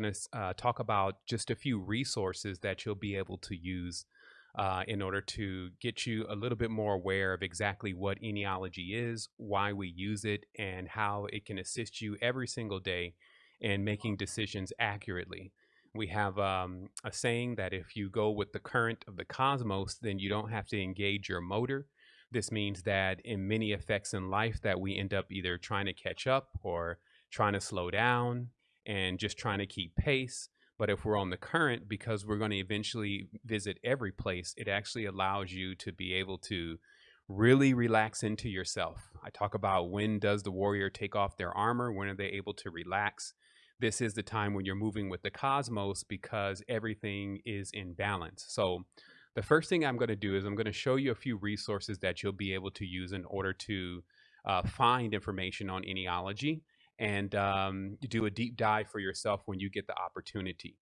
going to uh, talk about just a few resources that you'll be able to use uh, in order to get you a little bit more aware of exactly what eniology is, why we use it, and how it can assist you every single day in making decisions accurately. We have um, a saying that if you go with the current of the cosmos, then you don't have to engage your motor. This means that in many effects in life that we end up either trying to catch up or trying to slow down and just trying to keep pace. But if we're on the current, because we're going to eventually visit every place, it actually allows you to be able to really relax into yourself. I talk about when does the warrior take off their armor? When are they able to relax? This is the time when you're moving with the cosmos because everything is in balance. So the first thing I'm going to do is I'm going to show you a few resources that you'll be able to use in order to uh, find information on eniology and um, do a deep dive for yourself when you get the opportunity.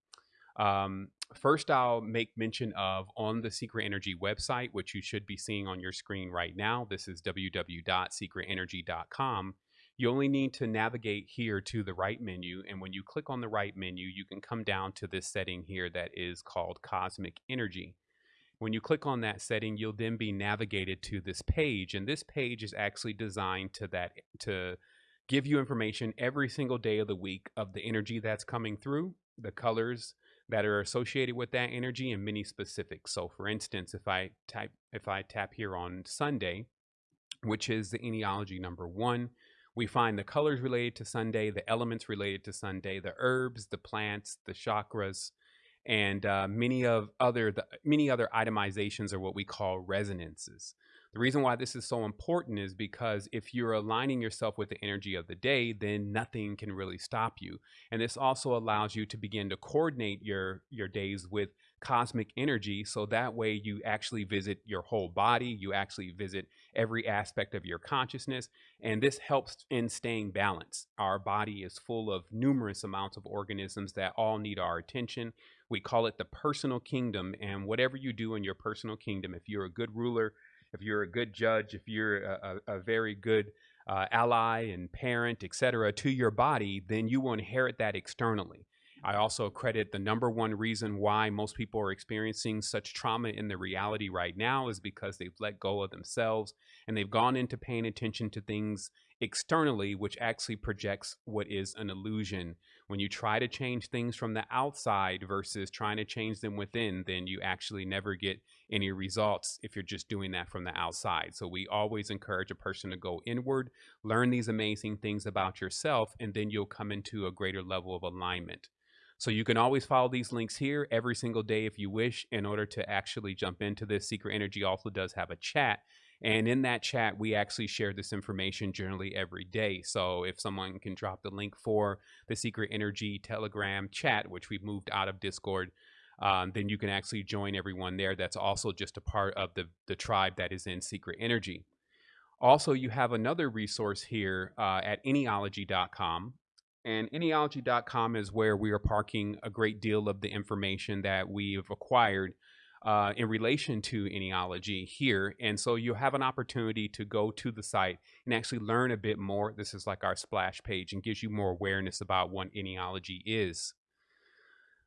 Um, first, I'll make mention of on the Secret Energy website, which you should be seeing on your screen right now. This is www.secretenergy.com. You only need to navigate here to the right menu. And when you click on the right menu, you can come down to this setting here that is called Cosmic Energy. When you click on that setting, you'll then be navigated to this page. And this page is actually designed to that to give you information every single day of the week of the energy that's coming through, the colors that are associated with that energy, and many specifics. So for instance, if I type if I tap here on Sunday, which is the eniology number one, we find the colors related to Sunday, the elements related to Sunday, the herbs, the plants, the chakras, and uh, many of other the, many other itemizations are what we call resonances. The reason why this is so important is because if you're aligning yourself with the energy of the day, then nothing can really stop you. And this also allows you to begin to coordinate your your days with cosmic energy so that way you actually visit your whole body, you actually visit every aspect of your consciousness, and this helps in staying balanced. Our body is full of numerous amounts of organisms that all need our attention. We call it the personal kingdom, and whatever you do in your personal kingdom, if you're a good ruler, if you're a good judge, if you're a, a, a very good uh, ally and parent, etc., to your body, then you will inherit that externally. I also credit the number one reason why most people are experiencing such trauma in the reality right now is because they've let go of themselves and they've gone into paying attention to things externally, which actually projects what is an illusion. When you try to change things from the outside versus trying to change them within, then you actually never get any results if you're just doing that from the outside. So we always encourage a person to go inward, learn these amazing things about yourself, and then you'll come into a greater level of alignment. So you can always follow these links here every single day if you wish in order to actually jump into this. Secret Energy also does have a chat. And in that chat, we actually share this information generally every day. So if someone can drop the link for the Secret Energy Telegram chat, which we've moved out of Discord, um, then you can actually join everyone there. That's also just a part of the, the tribe that is in Secret Energy. Also, you have another resource here uh, at eniology.com. And eniology.com is where we are parking a great deal of the information that we've acquired uh, in relation to eniology here. And so you have an opportunity to go to the site and actually learn a bit more. This is like our splash page and gives you more awareness about what eniology is.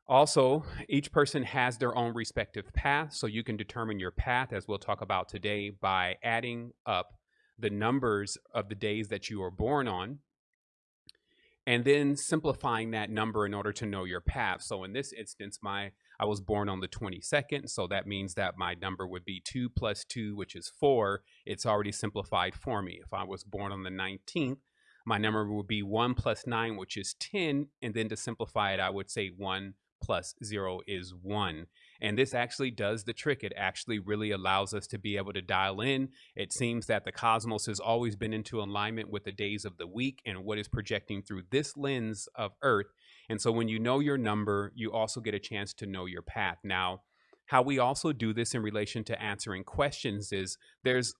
Also, each person has their own respective path, so you can determine your path, as we'll talk about today, by adding up the numbers of the days that you are born on and then simplifying that number in order to know your path. So in this instance, my I was born on the 22nd, so that means that my number would be 2 plus 2, which is 4. It's already simplified for me. If I was born on the 19th, my number would be 1 plus 9, which is 10, and then to simplify it, I would say 1 plus 0 is 1. And this actually does the trick. It actually really allows us to be able to dial in. It seems that the cosmos has always been into alignment with the days of the week and what is projecting through this lens of Earth. And so when you know your number, you also get a chance to know your path. Now, how we also do this in relation to answering questions is there's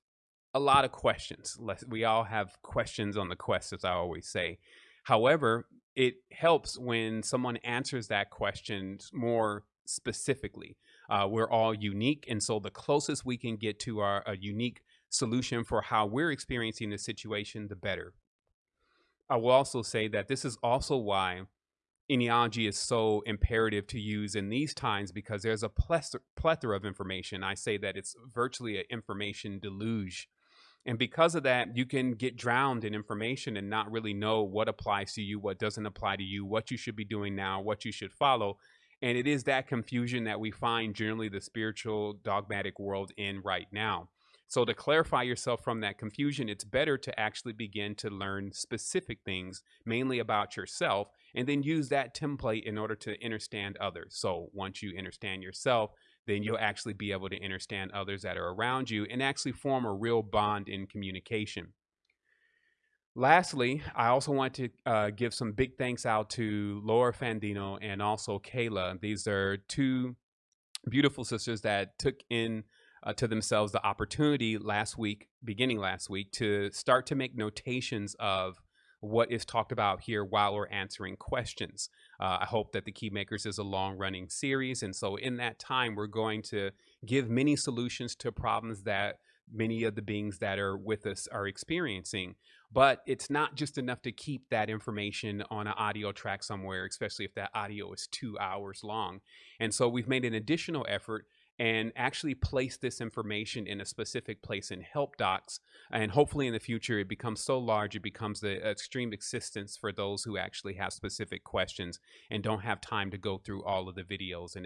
a lot of questions. We all have questions on the quest, as I always say. However, it helps when someone answers that question more specifically. Uh, we're all unique. And so the closest we can get to our a unique solution for how we're experiencing the situation, the better. I will also say that this is also why eniology is so imperative to use in these times because there's a plethora of information. I say that it's virtually an information deluge. And because of that, you can get drowned in information and not really know what applies to you, what doesn't apply to you, what you should be doing now, what you should follow. And it is that confusion that we find generally the spiritual dogmatic world in right now. So, to clarify yourself from that confusion, it's better to actually begin to learn specific things, mainly about yourself, and then use that template in order to understand others. So, once you understand yourself, then you'll actually be able to understand others that are around you and actually form a real bond in communication. Lastly, I also want to uh, give some big thanks out to Laura Fandino and also Kayla. These are two beautiful sisters that took in uh, to themselves the opportunity last week, beginning last week, to start to make notations of what is talked about here while we're answering questions. Uh, I hope that the Key Makers is a long running series. And so, in that time, we're going to give many solutions to problems that many of the beings that are with us are experiencing. But it's not just enough to keep that information on an audio track somewhere, especially if that audio is two hours long. And so, we've made an additional effort and actually place this information in a specific place in help docs and hopefully in the future it becomes so large it becomes the extreme assistance for those who actually have specific questions and don't have time to go through all of the videos and